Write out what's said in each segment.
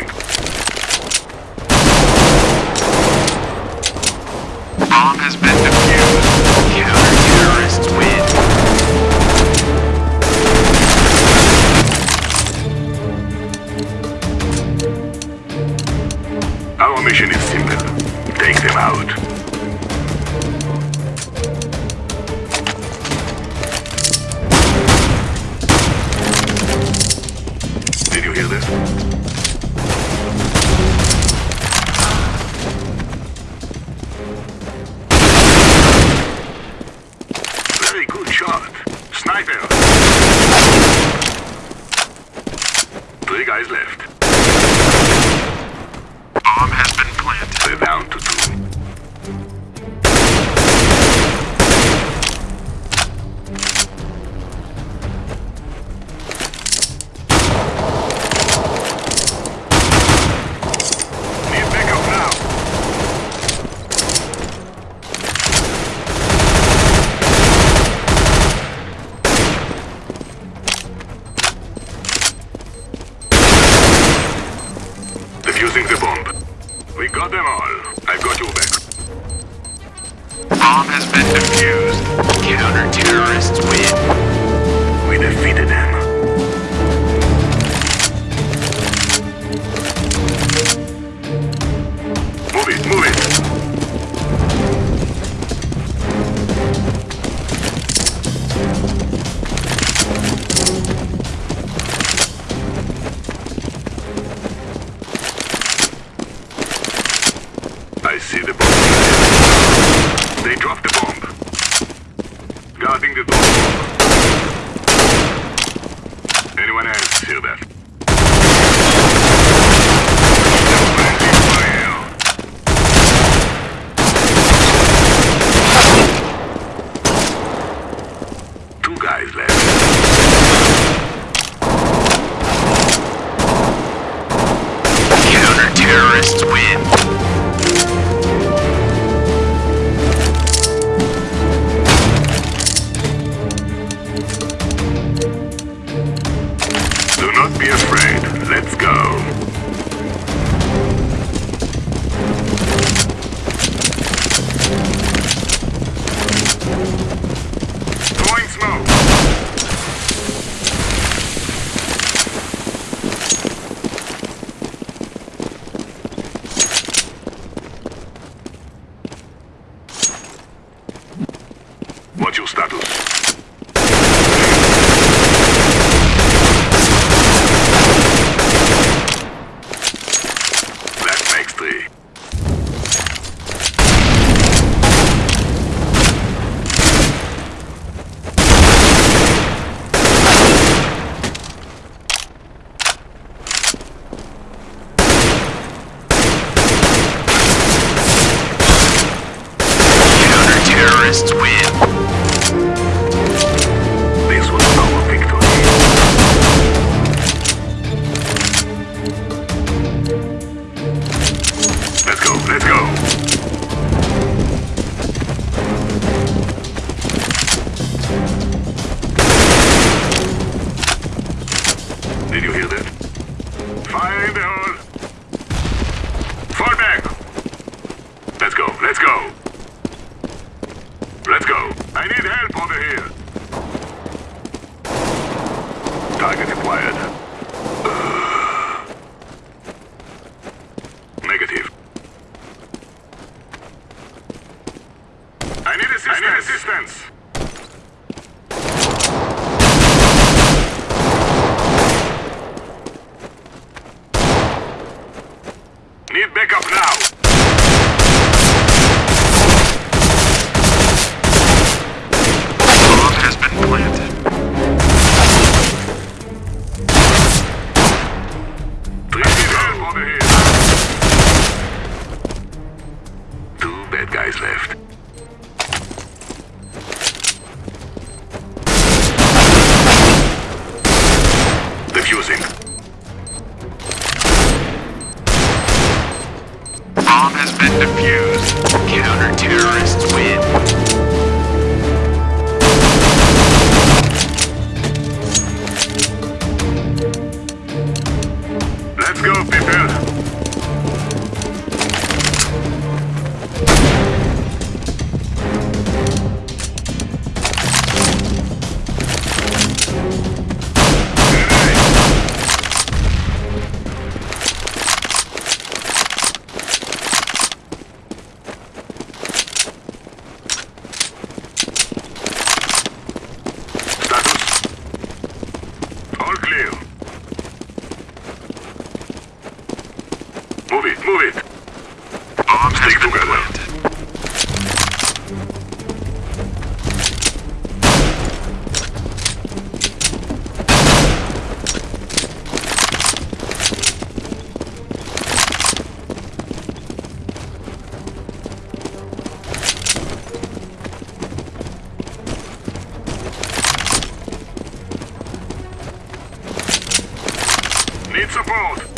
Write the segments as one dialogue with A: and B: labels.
A: Defusing. Did you hear that? Fire
B: in
A: the hole! Fall back! Let's go, let's go! Need backup now.
B: defused. Counter-terrorists win.
A: Move.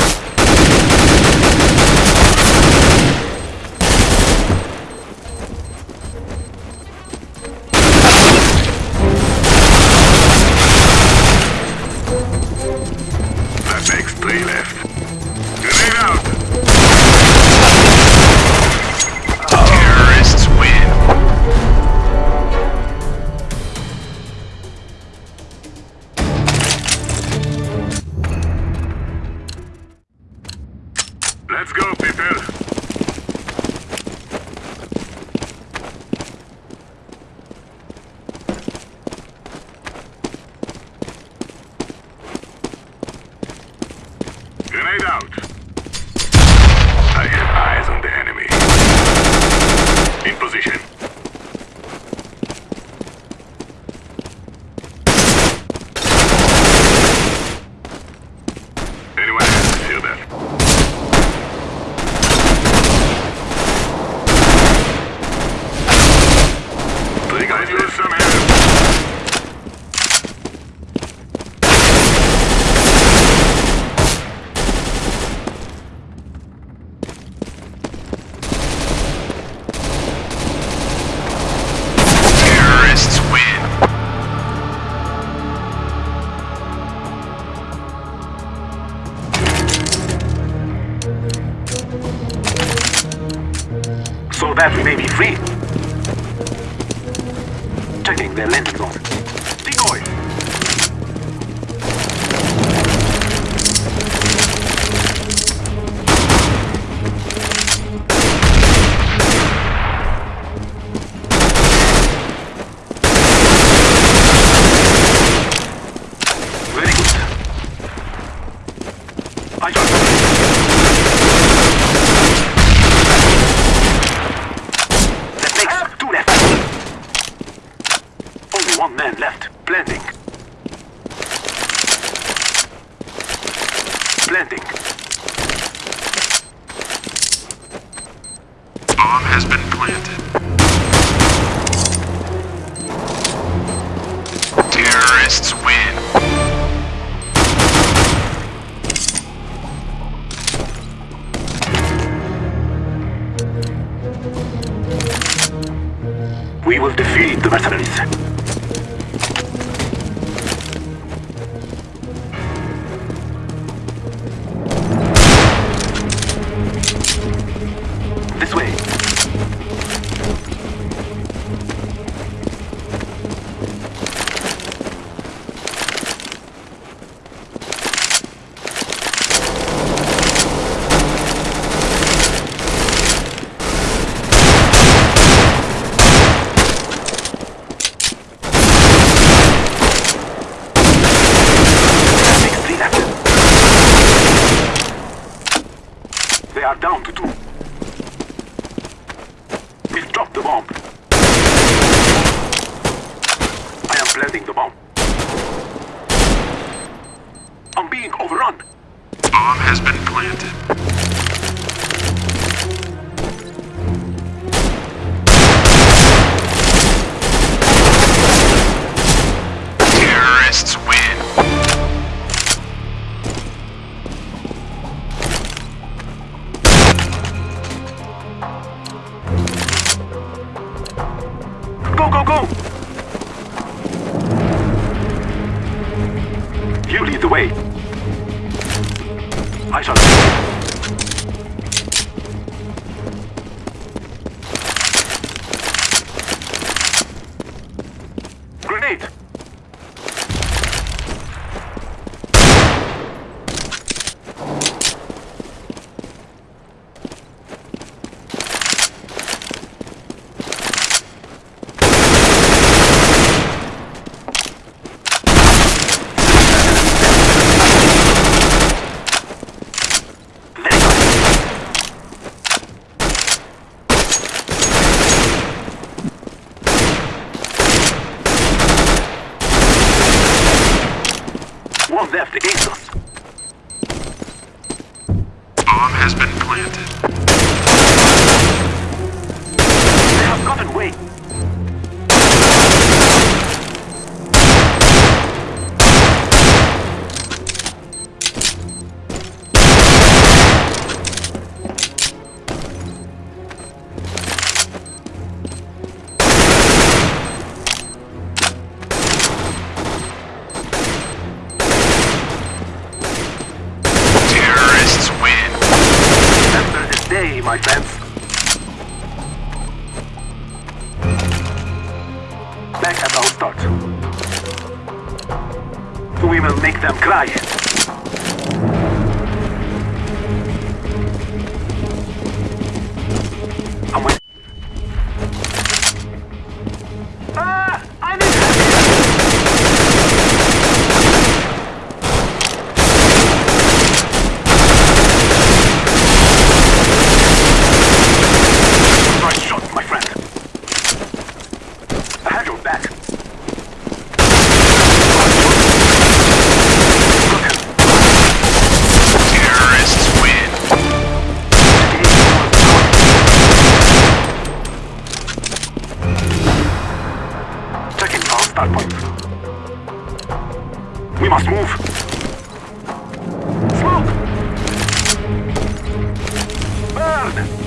C: so that we may be free. Checking their lens door. Decoy! Very good. I got Left. Planting. Planting.
B: Bomb has been planted. Terrorists win.
C: We will defeat the mercenaries. One my friends. We must move. Smoke! Burn!